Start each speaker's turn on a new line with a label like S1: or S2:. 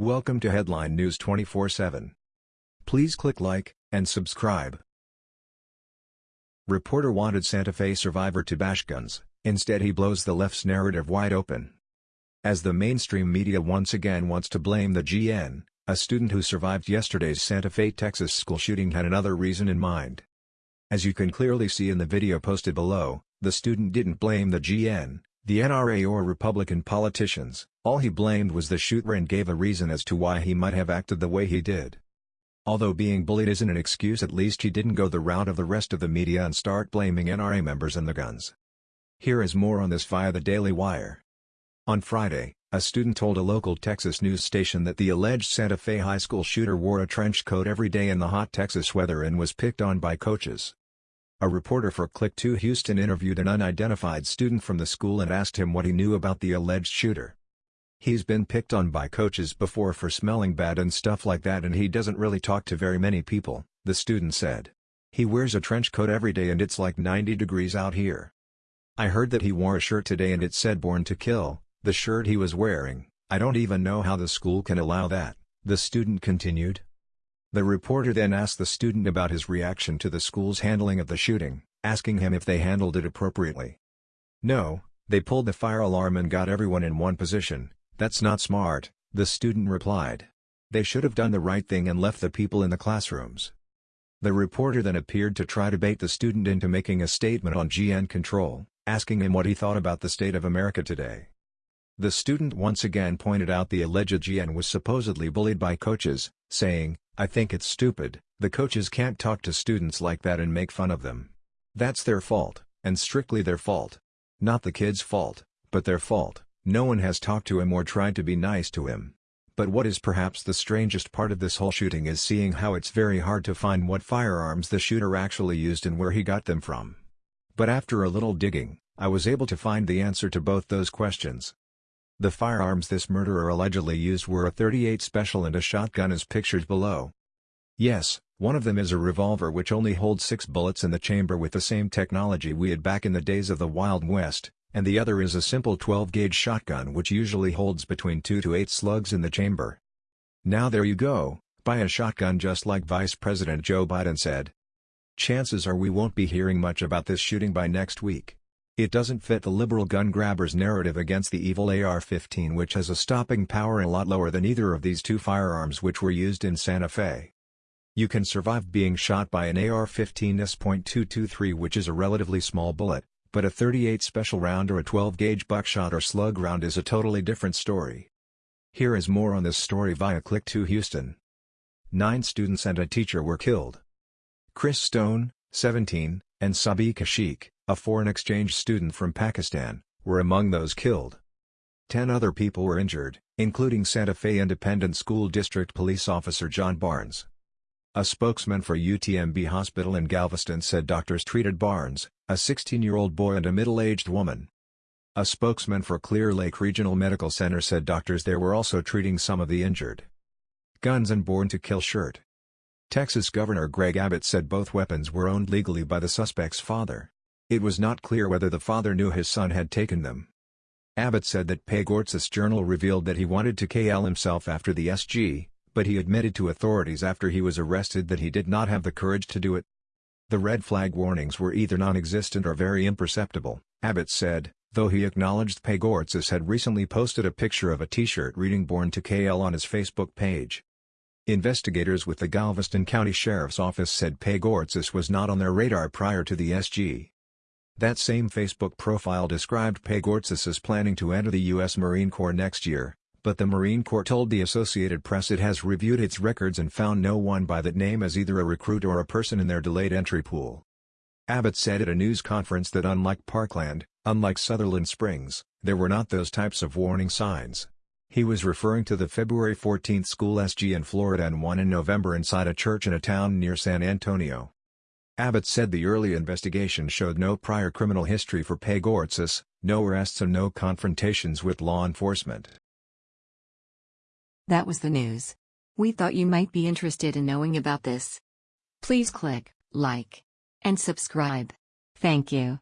S1: Welcome to Headline News 24/7. Please click like and subscribe. Reporter wanted Santa Fe survivor to bash guns, instead he blows the left's narrative wide open. As the mainstream media once again wants to blame the GN, a student who survived yesterday's Santa Fe, Texas school shooting had another reason in mind. As you can clearly see in the video posted below, the student didn't blame the GN, the NRA or Republican politicians, all he blamed was the shooter and gave a reason as to why he might have acted the way he did. Although being bullied isn't an excuse at least he didn't go the route of the rest of the media and start blaming NRA members and the guns. Here is more on this via the Daily Wire. On Friday, a student told a local Texas news station that the alleged Santa Fe high school shooter wore a trench coat every day in the hot Texas weather and was picked on by coaches. A reporter for Click 2 Houston interviewed an unidentified student from the school and asked him what he knew about the alleged shooter. He's been picked on by coaches before for smelling bad and stuff like that and he doesn't really talk to very many people, the student said. He wears a trench coat every day and it's like 90 degrees out here. I heard that he wore a shirt today and it said Born to Kill, the shirt he was wearing, I don't even know how the school can allow that, the student continued. The reporter then asked the student about his reaction to the school's handling of the shooting, asking him if they handled it appropriately. No, they pulled the fire alarm and got everyone in one position, that's not smart, the student replied. They should have done the right thing and left the people in the classrooms. The reporter then appeared to try to bait the student into making a statement on GN control, asking him what he thought about the state of America today. The student once again pointed out the alleged GN was supposedly bullied by coaches, saying, I think it's stupid, the coaches can't talk to students like that and make fun of them. That's their fault, and strictly their fault. Not the kid's fault, but their fault, no one has talked to him or tried to be nice to him. But what is perhaps the strangest part of this whole shooting is seeing how it's very hard to find what firearms the shooter actually used and where he got them from. But after a little digging, I was able to find the answer to both those questions. The firearms this murderer allegedly used were a 38 Special and a shotgun as pictured below. Yes, one of them is a revolver which only holds six bullets in the chamber with the same technology we had back in the days of the Wild West, and the other is a simple 12-gauge shotgun which usually holds between 2 to 8 slugs in the chamber. Now there you go, buy a shotgun just like Vice President Joe Biden said. Chances are we won't be hearing much about this shooting by next week. It doesn't fit the liberal gun grabbers narrative against the evil AR-15 which has a stopping power a lot lower than either of these two firearms which were used in Santa Fe. You can survive being shot by an AR-15 S.223 which is a relatively small bullet, but a 38 special round or a 12-gauge buckshot or slug round is a totally different story. Here is more on this story via Click 2 Houston. Nine students and a teacher were killed. Chris Stone, 17, and Sabika Sheikh, a foreign exchange student from Pakistan, were among those killed. Ten other people were injured, including Santa Fe Independent School District Police Officer John Barnes. A spokesman for UTMB Hospital in Galveston said doctors treated Barnes, a 16-year-old boy and a middle-aged woman. A spokesman for Clear Lake Regional Medical Center said doctors there were also treating some of the injured. Guns and Born to Kill shirt. Texas Governor Greg Abbott said both weapons were owned legally by the suspect's father. It was not clear whether the father knew his son had taken them. Abbott said that Pagourtzis' journal revealed that he wanted to KL himself after the SG, but he admitted to authorities after he was arrested that he did not have the courage to do it. The red flag warnings were either non-existent or very imperceptible, Abbott said, though he acknowledged Pagourtzis had recently posted a picture of a t-shirt reading Born to KL on his Facebook page. Investigators with the Galveston County Sheriff's Office said Pagourtzis was not on their radar prior to the SG. That same Facebook profile described Pagourtzis as planning to enter the U.S. Marine Corps next year, but the Marine Corps told the Associated Press it has reviewed its records and found no one by that name as either a recruit or a person in their delayed entry pool. Abbott said at a news conference that unlike Parkland, unlike Sutherland Springs, there were not those types of warning signs. He was referring to the February 14 school SG in Florida and one in November inside a church in a town near San Antonio. Abbott said the early investigation showed no prior criminal history for Pagourtzis, no arrests and no confrontations with law enforcement.
S2: That was the news. We thought you might be interested in knowing about this. Please click like and subscribe. Thank you.